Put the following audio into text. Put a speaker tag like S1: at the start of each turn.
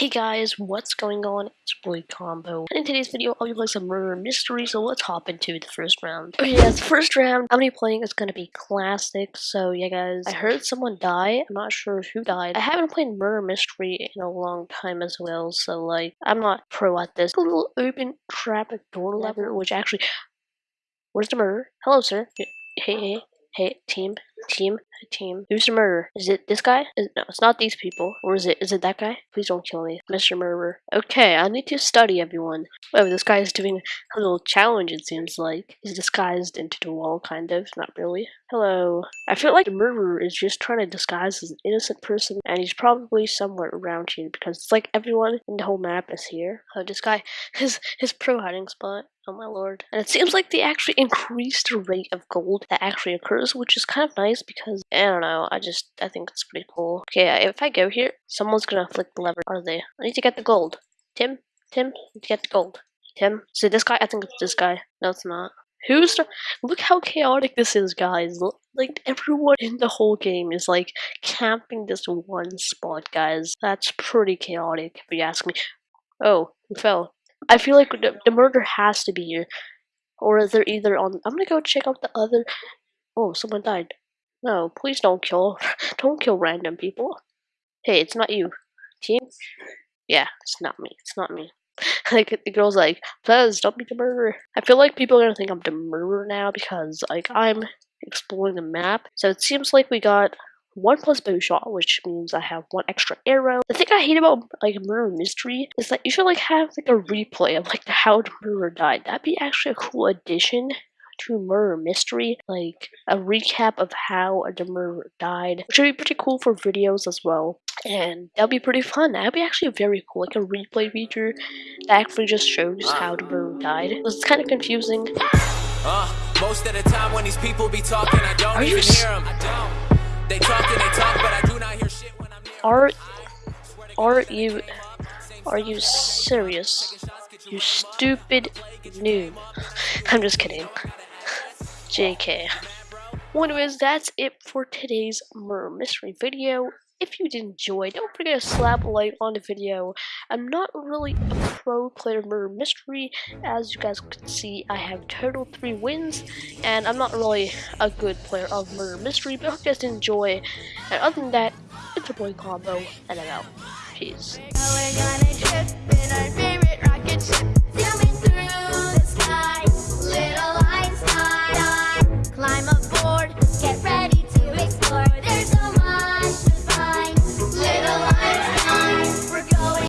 S1: Hey guys, what's going on? It's Boy Combo. And in today's video, I'll be playing some murder mystery, so let's hop into the first round. Okay, yeah, the first round I'm gonna be playing is gonna be classic, so yeah guys, I heard someone die, I'm not sure who died. I haven't played murder mystery in a long time as well, so like, I'm not pro at this. A little open traffic door lever, which actually, where's the murder? Hello sir. Hey, hey, hey, team, team, team. Who's the murderer? Is it this guy? Is, no, it's not these people. Or is it? Is it that guy? Please don't kill me, Mr. Murderer. Okay, I need to study everyone. Oh, this guy is doing a little challenge. It seems like he's disguised into the wall, kind of. Not really. Hello. I feel like the murderer is just trying to disguise as an innocent person, and he's probably somewhere around here because it's like everyone in the whole map is here. Oh, this guy, his his pro hiding spot. Oh my lord. And it seems like they actually increased the rate of gold that actually occurs, which is kind of nice because, I don't know, I just, I think it's pretty cool. Okay, if I go here, someone's gonna flick the lever, are they? I need to get the gold. Tim? Tim? get the gold. Tim? So this guy? I think it's this guy. No, it's not. Who's the- Look how chaotic this is, guys. Like, everyone in the whole game is, like, camping this one spot, guys. That's pretty chaotic, if you ask me. Oh, who fell? I feel like the, the murder has to be here. Or they're either on. I'm gonna go check out the other. Oh, someone died. No, please don't kill. Don't kill random people. Hey, it's not you. Team? Yeah, it's not me. It's not me. like the girl's like, Fez, don't be the murderer. I feel like people are gonna think I'm the murderer now because like I'm exploring the map. So it seems like we got one plus bow shot, which means I have one extra arrow. The thing I hate about like murder mystery is that you should like have like a replay of like how the murderer died. That'd be actually a cool addition to murder mystery, like a recap of how the murderer died, which would be pretty cool for videos as well. And that'll be pretty fun. That'd be actually very cool, like a replay feature that actually just shows how the murderer died. It's kind of confusing. Uh, most of the time when these people be talking, I don't Are even hear them. They talk and they talk, but I do not hear shit when I'm near Are are you are you serious? You stupid noob. I'm just kidding. JK. Anyways, that's it for today's murder mystery video. If you did enjoy, don't forget to slap a like on the video. I'm not really a pro player of murder mystery. As you guys can see, I have total 3 wins, and I'm not really a good player of murder mystery, but I hope you guys enjoy. And other than that, it's a boy combo, and I'm out. Peace.